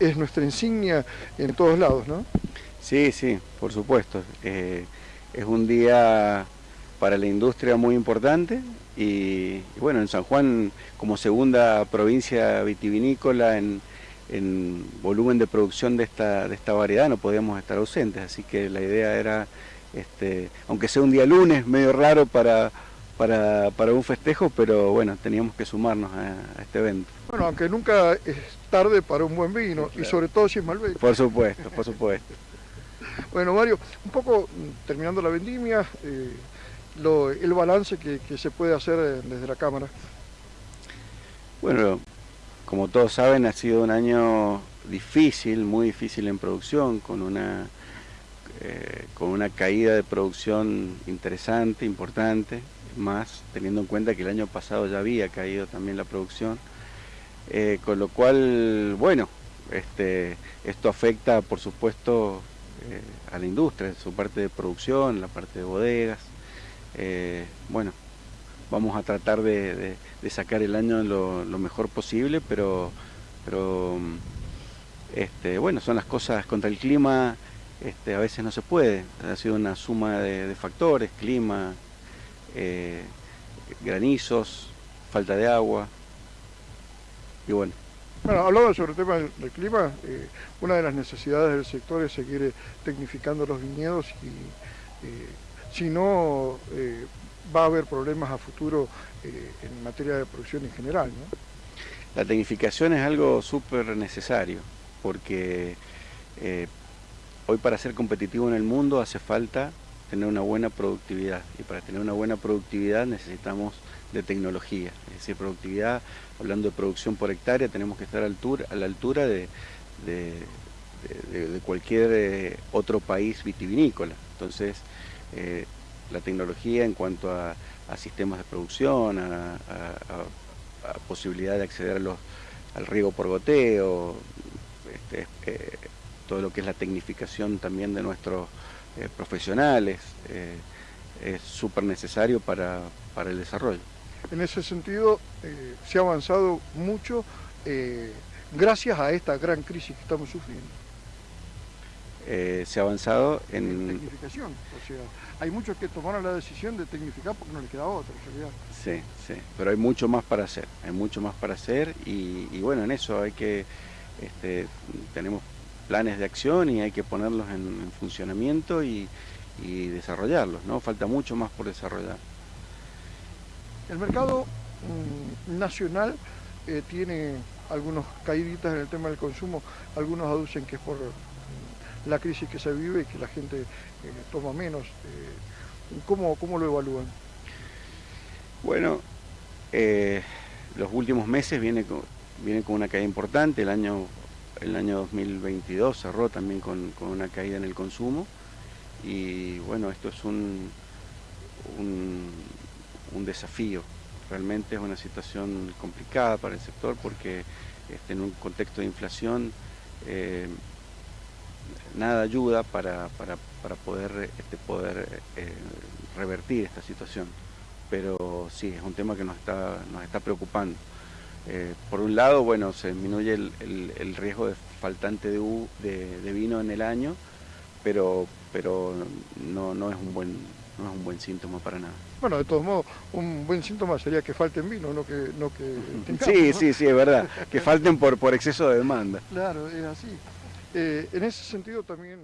es nuestra insignia en todos lados, ¿no? Sí, sí, por supuesto. Eh, es un día para la industria muy importante y, bueno, en San Juan como segunda provincia vitivinícola en, volumen de producción de esta, de esta variedad no podíamos estar ausentes, así que la idea era, este, aunque sea un día lunes, medio raro para, para, un festejo, pero bueno, teníamos que sumarnos a, este evento. Bueno, aunque nunca es tarde para un buen vino, y sobre todo si es Malbec. Por supuesto, por supuesto. bueno, Mario, un poco mm, terminando la vendimia, eh, el balance que, se puede hacer eh, desde la Cámara. Bueno, como todos saben, ha sido un año difícil, muy difícil en producción, con una, eh, con una caída de producción interesante, importante, más teniendo en cuenta que el año pasado ya había caído también la producción. Eh, con lo cual, bueno, este, esto afecta por supuesto a la industria, su parte de producción, la parte de bodegas, eh, bueno, vamos a tratar de, sacar el año lo, mejor posible, pero, pero este, bueno, son las cosas contra el clima, este, a veces no se puede, ha sido una suma de, factores, clima, eh, granizos, falta de agua, y bueno. Bueno, hablando sobre el tema del, clima, eh, una de las necesidades del sector es seguir tecnificando los viñedos y si no eh, va a haber problemas a futuro eh, en materia de producción en general. La tecnificación es algo súper necesario porque eh, hoy para ser competitivo en el mundo hace falta tener una buena productividad y para tener una buena productividad necesitamos de tecnología, es decir, productividad, hablando de producción por hectárea, tenemos que estar a, la altura de, cualquier otro país vitivinícola. Entonces, eh, la tecnología en cuanto a, sistemas de producción, a, posibilidad de acceder a al riego por goteo, este, eh, todo lo que es la tecnificación también de nuestros eh, profesionales, es súper necesario para, para, el desarrollo. En ese sentido, se ha avanzado mucho gracias a esta gran crisis que estamos sufriendo. Eh, se ha avanzado en... Tecnificación, o sea, hay muchos que tomaron la decisión de tecnificar porque no les queda otra en realidad. Sí, sí, pero hay mucho más para hacer, hay mucho más para hacer y, bueno, en eso hay que, este, tenemos planes de acción y hay que ponerlos en, funcionamiento y, desarrollarlos, ¿no? Falta mucho más por desarrollar. El mercado mm, nacional eh, tiene algunos caíditas en el tema del consumo, algunos aducen que es por la crisis que se vive y que la gente eh, toma menos. Eh, ¿cómo, lo evalúan? Bueno, eh, los últimos meses viene con, viene con una caída importante, el año, el año 2022 cerró también con, una caída en el consumo y bueno, esto es un, un, desafío, realmente es una situación complicada para el sector porque este, en un contexto de inflación nada ayuda para, poder, este, poder eh, revertir esta situación. Pero sí, es un tema que nos está, nos está preocupando. Eh, por un lado, bueno, se disminuye el, riesgo de faltante de, vino en el año, pero, pero no, no, es un buen, no es un buen síntoma para nada. Bueno, de todos modos, un buen síntoma sería que falten vino, no que, no que Sí, sí, sí, es verdad, que falten por, por exceso de demanda. Claro, es así. Eh, en ese sentido también...